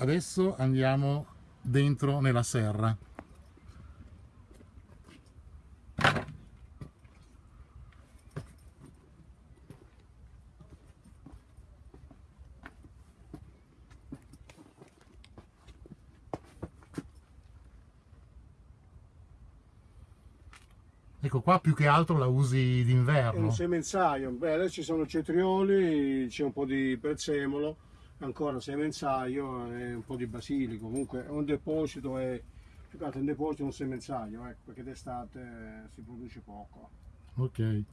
adesso andiamo dentro nella serra. Ecco qua più che altro la usi È d'inverno. un semenzaio, beh adesso ci sono cetrioli, c'è un po' di prezzemolo, ancora semenzaio e un po' di basilico, comunque un deposito, è più che altro un deposito, un semenzaio, ecco, perché d'estate si produce poco. Ok.